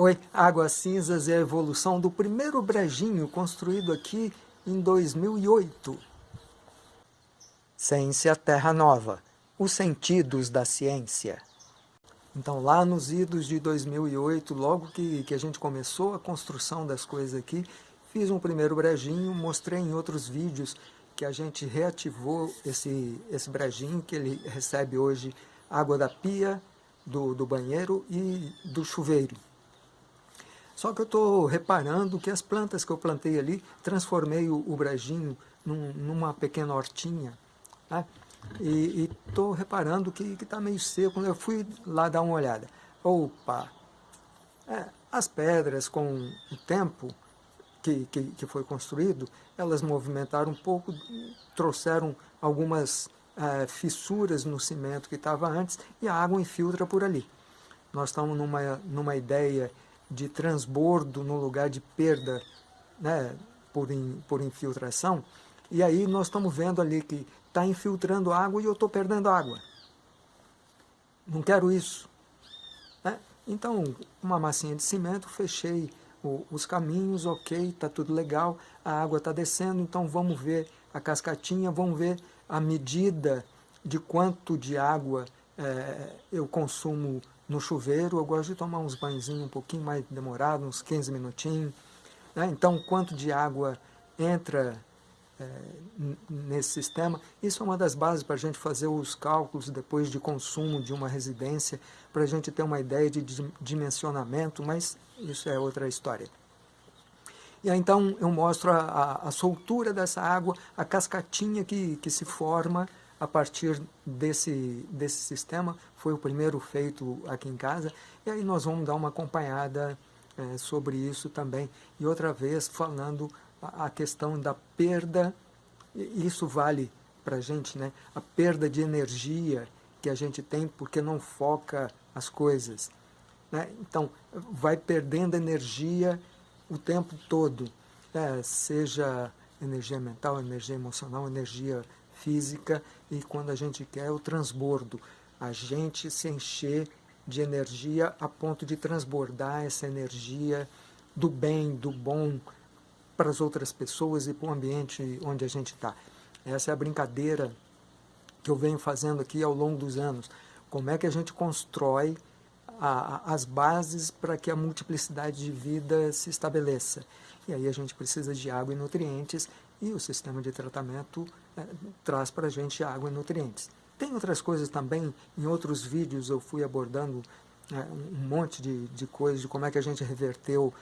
Oi, Águas Cinzas é a evolução do primeiro brejinho construído aqui em 2008. Ciência Terra Nova, os sentidos da ciência. Então lá nos idos de 2008, logo que, que a gente começou a construção das coisas aqui, fiz um primeiro brejinho, mostrei em outros vídeos que a gente reativou esse, esse brejinho, que ele recebe hoje água da pia, do, do banheiro e do chuveiro. Só que eu estou reparando que as plantas que eu plantei ali, transformei o, o brejinho num, numa pequena hortinha. Né? E estou reparando que está meio seco. Eu fui lá dar uma olhada. Opa! É, as pedras, com o tempo que, que, que, foi construído, elas movimentaram um pouco, trouxeram algumas é, fissuras no cimento que estava antes e a água infiltra por ali. Nós estamos numa, numa ideia de transbordo no lugar de perda né, por, in, por infiltração, e aí nós estamos vendo ali que está infiltrando água e eu estou perdendo água. Não quero isso. Né? Então, uma massinha de cimento, fechei o, os caminhos, ok, está tudo legal, a água está descendo, então vamos ver a cascatinha, vamos ver a medida de quanto de água é, eu consumo no chuveiro, eu gosto de tomar uns banhozinhos um pouquinho mais demorado, uns 15 minutinhos. Né? Então, quanto de água entra é, nesse sistema, isso é uma das bases para a gente fazer os cálculos depois de consumo de uma residência, para a gente ter uma ideia de dimensionamento, mas isso é outra história. E aí, então eu mostro a, a, a soltura dessa água, a cascatinha que, que se forma a partir desse, desse sistema, foi o primeiro feito aqui em casa, e aí nós vamos dar uma acompanhada é, sobre isso também. E outra vez falando a, a questão da perda, isso vale para a gente, né? a perda de energia que a gente tem porque não foca as coisas. Né? Então, vai perdendo energia o tempo todo, né? seja energia mental, energia emocional, energia física e quando a gente quer o transbordo, a gente se encher de energia a ponto de transbordar essa energia do bem, do bom para as outras pessoas e para o ambiente onde a gente está. Essa é a brincadeira que eu venho fazendo aqui ao longo dos anos. Como é que a gente constrói a, as bases para que a multiplicidade de vida se estabeleça. E aí a gente precisa de água e nutrientes e o sistema de tratamento é, traz para a gente água e nutrientes. Tem outras coisas também, em outros vídeos eu fui abordando é, um monte de, de coisas, de como é que a gente reverteu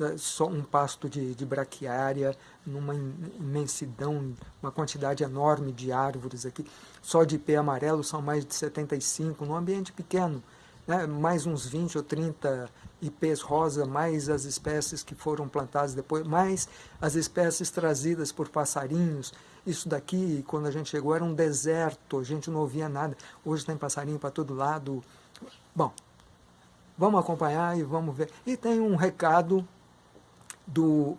é, só um pasto de, de braquiária, numa imensidão, uma quantidade enorme de árvores aqui. Só de ipê amarelo são mais de 75, num ambiente pequeno. Né? Mais uns 20 ou 30 ipês rosa, mais as espécies que foram plantadas depois, mais as espécies trazidas por passarinhos. Isso daqui, quando a gente chegou, era um deserto, a gente não ouvia nada. Hoje tem passarinho para todo lado. Bom, vamos acompanhar e vamos ver. E tem um recado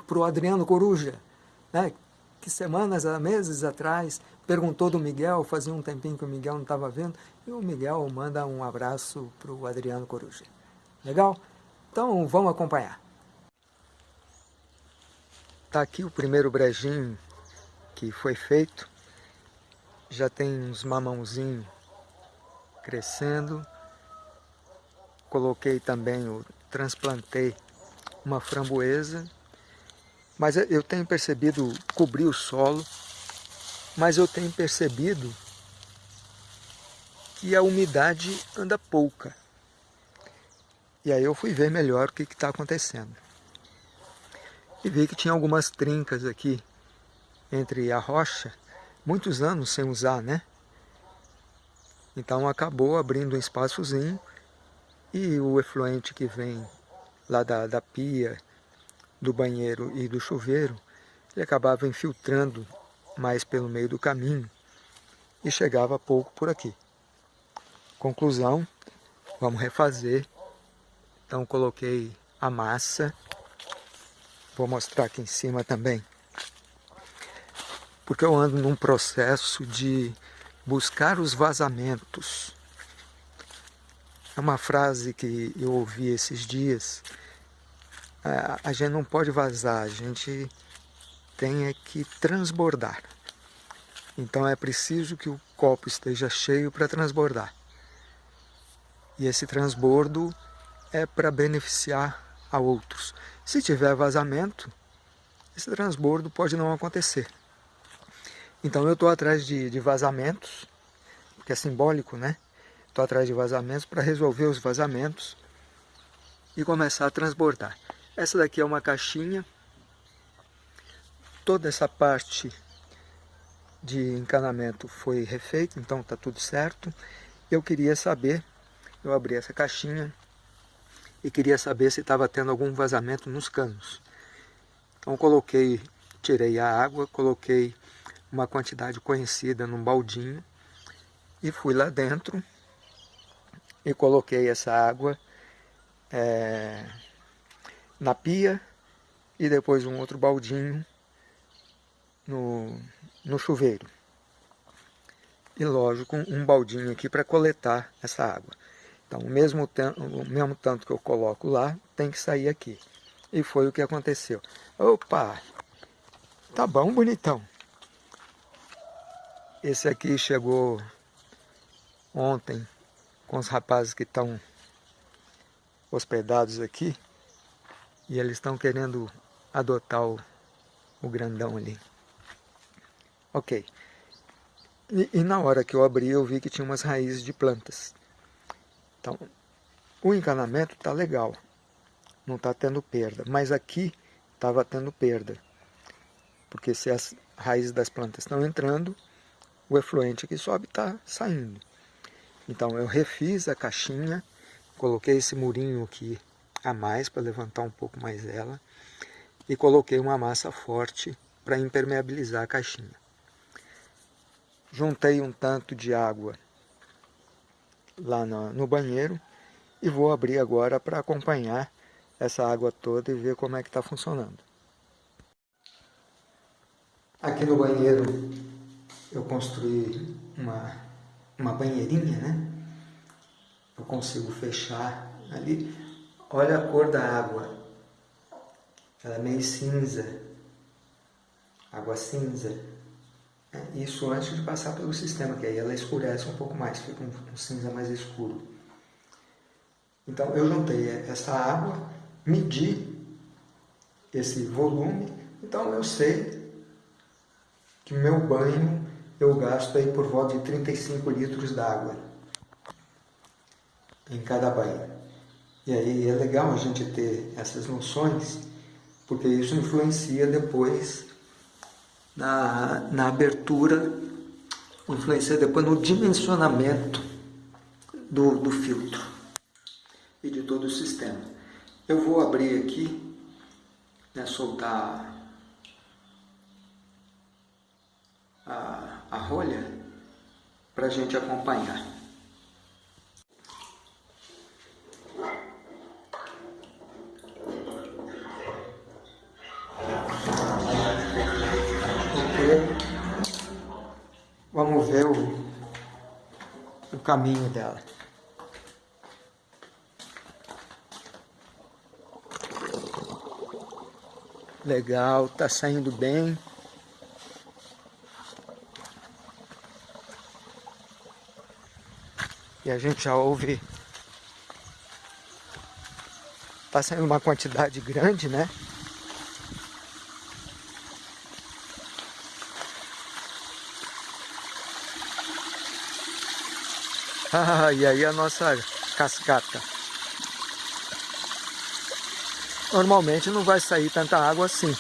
para o Adriano Coruja, né, que semanas, meses atrás, perguntou do Miguel, fazia um tempinho que o Miguel não estava vendo, e o Miguel manda um abraço para o Adriano Coruja. Legal? Então vamos acompanhar. Está aqui o primeiro brejinho que foi feito. Já tem uns mamãozinhos crescendo. Coloquei também, transplantei uma framboesa. Mas eu tenho percebido cobrir o solo, mas eu tenho percebido que a umidade anda pouca. E aí eu fui ver melhor o que está acontecendo. E vi que tinha algumas trincas aqui entre a rocha, muitos anos sem usar, né? Então acabou abrindo um espaçozinho e o efluente que vem lá da, da pia, do banheiro e do chuveiro, ele acabava infiltrando mais pelo meio do caminho e chegava pouco por aqui. Conclusão, vamos refazer então coloquei a massa. Vou mostrar aqui em cima também. Porque eu ando num processo de buscar os vazamentos. É uma frase que eu ouvi esses dias a, a gente não pode vazar, a gente tem é que transbordar. Então é preciso que o copo esteja cheio para transbordar. E esse transbordo é para beneficiar a outros. Se tiver vazamento, esse transbordo pode não acontecer. Então eu estou atrás de, de vazamentos, porque é simbólico, né? Estou atrás de vazamentos para resolver os vazamentos e começar a transbordar. Essa daqui é uma caixinha. Toda essa parte de encanamento foi refeita, então está tudo certo. Eu queria saber, eu abri essa caixinha e queria saber se estava tendo algum vazamento nos canos. Então coloquei, tirei a água, coloquei uma quantidade conhecida num baldinho e fui lá dentro e coloquei essa água é, na pia e depois um outro baldinho no, no chuveiro. E lógico, um baldinho aqui para coletar essa água. Então o mesmo, o mesmo tanto que eu coloco lá, tem que sair aqui. E foi o que aconteceu. Opa! Tá bom, bonitão. Esse aqui chegou ontem com os rapazes que estão hospedados aqui. E eles estão querendo adotar o, o grandão ali. Ok. E, e, na hora que eu abri, eu vi que tinha umas raízes de plantas. Então, o encanamento está legal. Não está tendo perda. Mas aqui estava tendo perda. Porque se as raízes das plantas estão entrando, o efluente que sobe está saindo. Então eu refiz a caixinha, coloquei esse murinho aqui a mais para levantar um pouco mais ela e coloquei uma massa forte para impermeabilizar a caixinha. Juntei um tanto de água lá no, no banheiro e vou abrir agora para acompanhar essa água toda e ver como é que está funcionando. Aqui no banheiro eu construí uma, uma banheirinha, né? Eu consigo fechar ali Olha a cor da água. Ela é meio cinza. Água cinza. É, isso antes de passar pelo sistema, que aí ela escurece um pouco mais, fica um, um cinza mais escuro. Então eu juntei essa água, medi esse volume, então eu sei que meu banho eu gasto aí por volta de 35 litros d'água em cada banho. E aí é legal a gente ter essas noções, porque isso influencia depois na, na abertura, influencia depois no dimensionamento do, do filtro e de todo o sistema. Eu vou abrir aqui, né, soltar a, a rolha para a gente acompanhar. Vamos ver o, o caminho dela. Legal, tá saindo bem. E a gente já ouve... Tá saindo uma quantidade grande, né? E aí a nossa cascata. Normalmente não vai sair tanta água assim.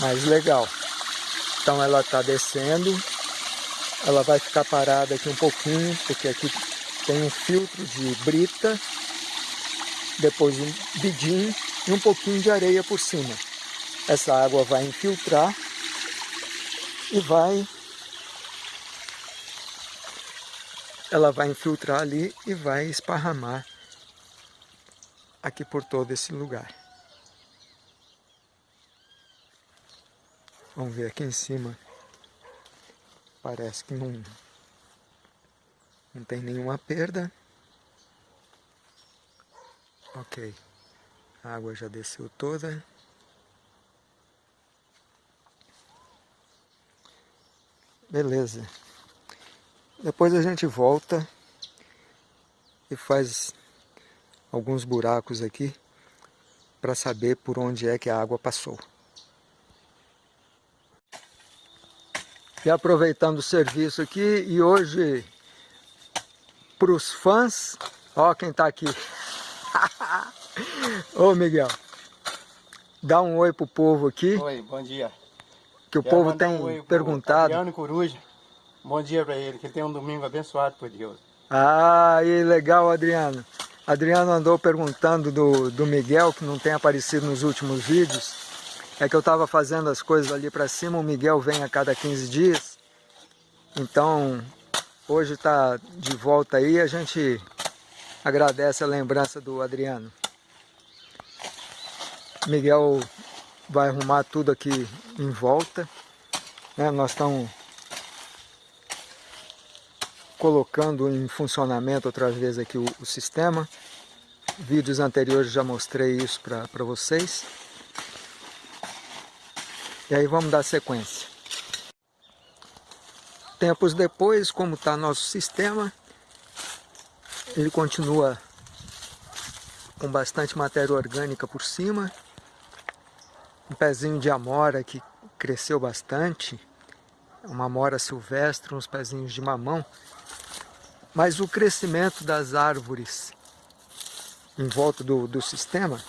Mas legal. Então ela está descendo. Ela vai ficar parada aqui um pouquinho, porque aqui tem um filtro de brita. Depois um bidim e um pouquinho de areia por cima. Essa água vai infiltrar e vai ela vai infiltrar ali e vai esparramar aqui por todo esse lugar. Vamos ver aqui em cima. Parece que não, não tem nenhuma perda. Ok, a água já desceu toda. Beleza. Depois a gente volta e faz alguns buracos aqui para saber por onde é que a água passou. E aproveitando o serviço aqui, e hoje para os fãs, ó quem está aqui. Ô Miguel, dá um oi pro povo aqui. Oi, bom dia. Que o Quero povo tem um perguntado. Adriano Coruja, bom dia para ele, que ele tem um domingo abençoado por Deus. Ah, e legal Adriano. Adriano andou perguntando do, do Miguel, que não tem aparecido nos últimos vídeos. É que eu estava fazendo as coisas ali para cima, o Miguel vem a cada 15 dias. Então, hoje está de volta aí, a gente agradece a lembrança do Adriano. Miguel vai arrumar tudo aqui em volta. Né? Nós estamos colocando em funcionamento outra vez aqui o, o sistema. Vídeos anteriores já mostrei isso para vocês. E aí vamos dar sequência. Tempos depois, como está nosso sistema, ele continua com bastante matéria orgânica por cima. Um pezinho de amora que cresceu bastante. Uma amora silvestre, uns pezinhos de mamão. Mas o crescimento das árvores em volta do, do sistema,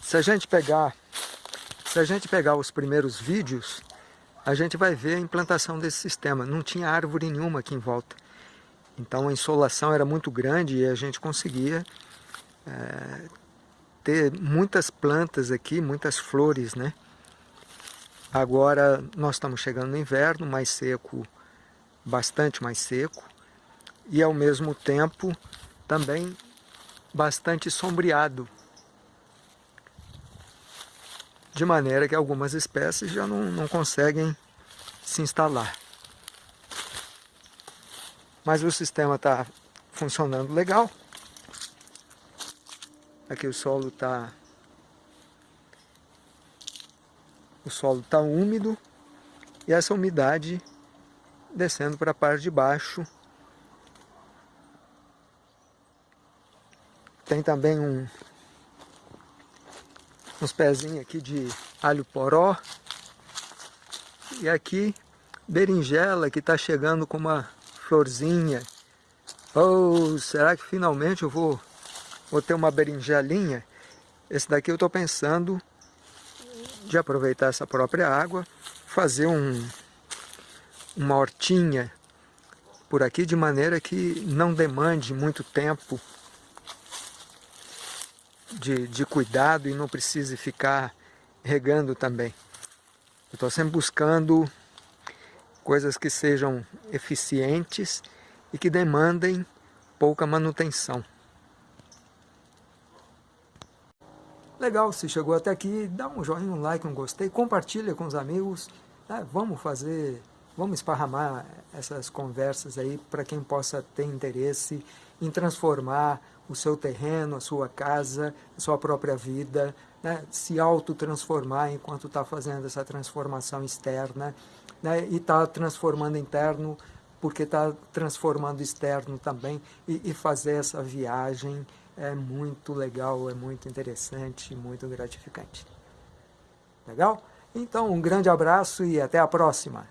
se a gente pegar se a gente pegar os primeiros vídeos, a gente vai ver a implantação desse sistema. Não tinha árvore nenhuma aqui em volta. Então a insolação era muito grande e a gente conseguia é, ter muitas plantas aqui, muitas flores, né? Agora nós estamos chegando no inverno, mais seco, bastante mais seco, e ao mesmo tempo também bastante sombreado, de maneira que algumas espécies já não, não conseguem se instalar. Mas o sistema está funcionando legal. Aqui o solo está o solo está úmido e essa umidade descendo para a parte de baixo. Tem também um, uns pezinhos aqui de alho poró. E aqui berinjela que está chegando com uma florzinha. Oh, será que finalmente eu vou, vou ter uma berinjelinha? Esse daqui eu estou pensando de aproveitar essa própria água, fazer um, uma hortinha por aqui de maneira que não demande muito tempo de, de cuidado e não precise ficar regando também. Eu estou sempre buscando coisas que sejam eficientes e que demandem pouca manutenção. Legal, se chegou até aqui, dá um joinha, um like, um gostei, compartilha com os amigos, né? vamos fazer, vamos esparramar essas conversas aí para quem possa ter interesse em transformar o seu terreno, a sua casa, a sua própria vida, né? se autotransformar enquanto está fazendo essa transformação externa né? e está transformando interno porque está transformando externo também e, e fazer essa viagem é muito legal, é muito interessante, muito gratificante. Legal? Então, um grande abraço e até a próxima!